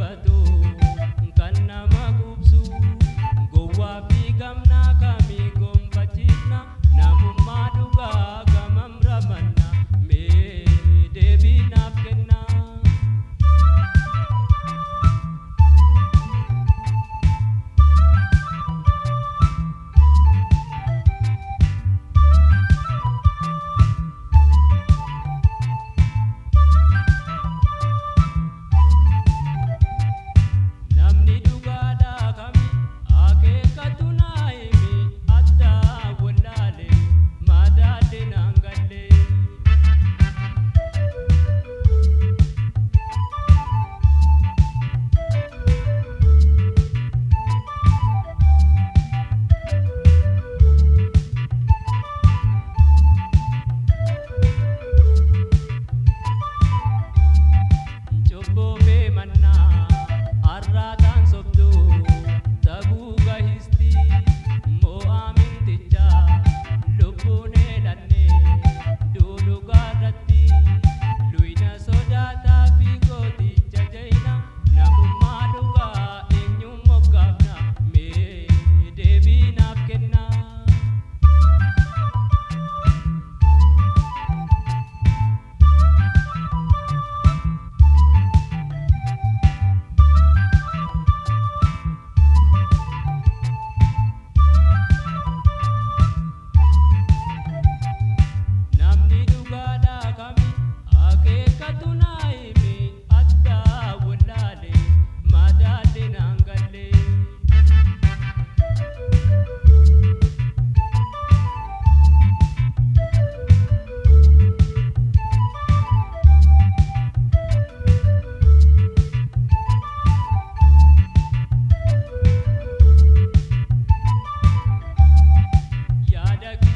بدو Yeah.